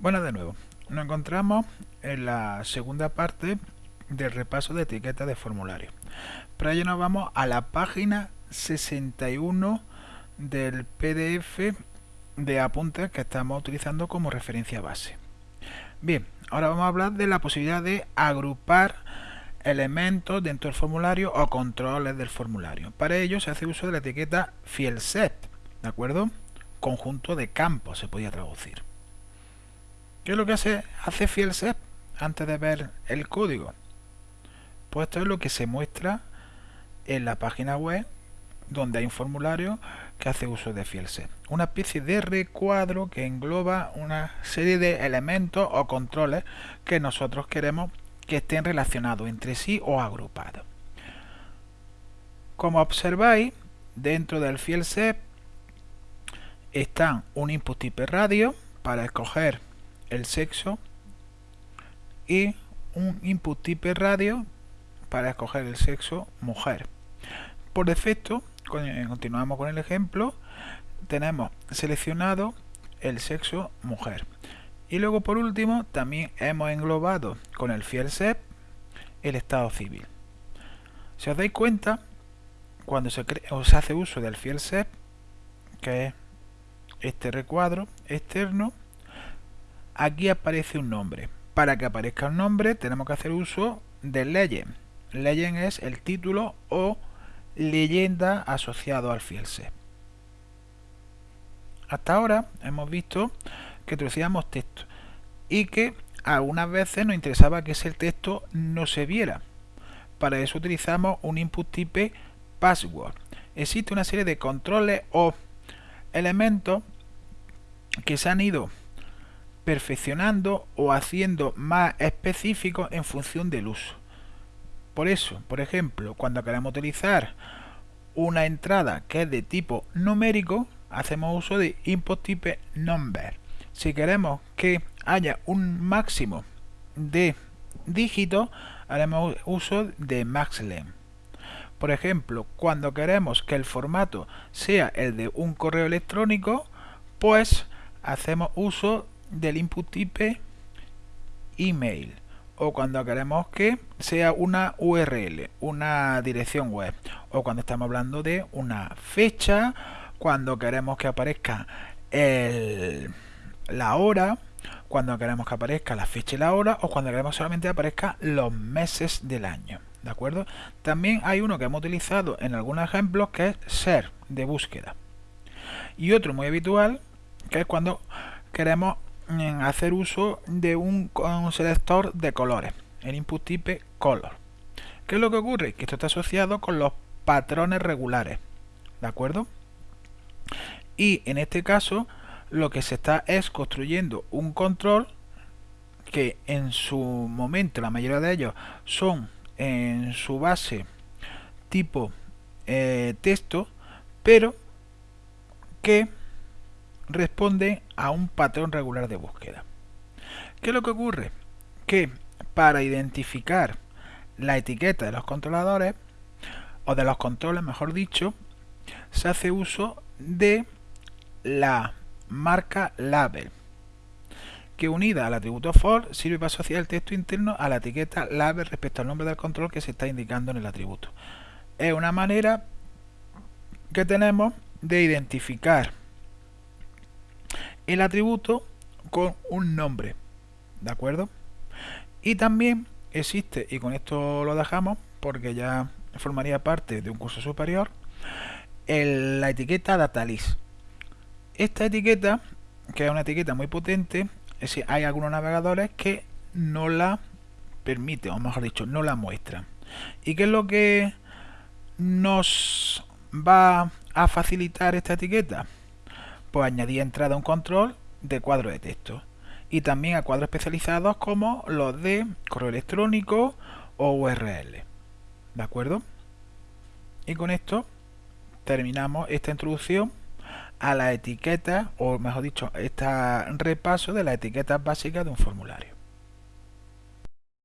Bueno, de nuevo, nos encontramos en la segunda parte del repaso de etiquetas de formulario. Para ello nos vamos a la página 61 del PDF de apuntes que estamos utilizando como referencia base. Bien, ahora vamos a hablar de la posibilidad de agrupar elementos dentro del formulario o controles del formulario. Para ello se hace uso de la etiqueta fielset, ¿de acuerdo? Conjunto de campos se podía traducir. ¿Qué es lo que hace, hace FielSep antes de ver el código? Pues esto es lo que se muestra en la página web donde hay un formulario que hace uso de FielSet. Una especie de recuadro que engloba una serie de elementos o controles que nosotros queremos que estén relacionados entre sí o agrupados. Como observáis, dentro del FielSet están un input type radio para escoger el sexo y un input type radio para escoger el sexo mujer. Por defecto, eh, continuamos con el ejemplo, tenemos seleccionado el sexo mujer. Y luego por último también hemos englobado con el fiel SEP el estado civil. Si os dais cuenta, cuando se, hace uso del fiel SEP, que es este recuadro externo, aquí aparece un nombre. Para que aparezca un nombre tenemos que hacer uso de legend. Legend es el título o leyenda asociado al fielse. Hasta ahora hemos visto que introducíamos texto y que algunas veces nos interesaba que ese texto no se viera. Para eso utilizamos un input type password. Existe una serie de controles o elementos que se han ido perfeccionando o haciendo más específico en función del uso. Por eso, por ejemplo, cuando queremos utilizar una entrada que es de tipo numérico, hacemos uso de input type number. Si queremos que haya un máximo de dígitos, haremos uso de maxlen. Por ejemplo, cuando queremos que el formato sea el de un correo electrónico, pues hacemos uso del input type email o cuando queremos que sea una URL, una dirección web o cuando estamos hablando de una fecha, cuando queremos que aparezca la hora, cuando queremos que aparezca la fecha y la hora o cuando queremos solamente aparezca los meses del año. ¿De acuerdo? También hay uno que hemos utilizado en algunos ejemplos que es ser de búsqueda. Y otro muy habitual que es cuando queremos hacer uso de un, selector de colores, el input type color. ¿Qué es lo que ocurre? Que esto está asociado con los patrones regulares, ¿de acuerdo? Y en este caso lo que se está es construyendo un control que en su momento la mayoría de ellos son en su base tipo eh, texto, pero que responde a un patrón regular de búsqueda. ¿Qué es lo que ocurre? Que para identificar la etiqueta de los controladores, o de los controles mejor dicho, se hace uso de la marca label, que unida al atributo for sirve para asociar el texto interno a la etiqueta label respecto al nombre del control que se está indicando en el atributo. Es una manera que tenemos de identificar el atributo con un nombre. ¿De acuerdo? Y también existe, y con esto lo dejamos porque ya formaría parte de un curso superior, la etiqueta datalist. Esta etiqueta, que es una etiqueta muy potente, es decir, hay algunos navegadores que no la permiten, o mejor dicho, no la muestran. ¿Y qué es lo que nos va a facilitar esta etiqueta? Pues añadí entrada a un control de cuadro de texto y también a cuadros especializados como los de correo electrónico o URL. ¿De acuerdo? Y con esto terminamos esta introducción a la etiqueta, o mejor dicho, este repaso de las etiquetas básicas de un formulario.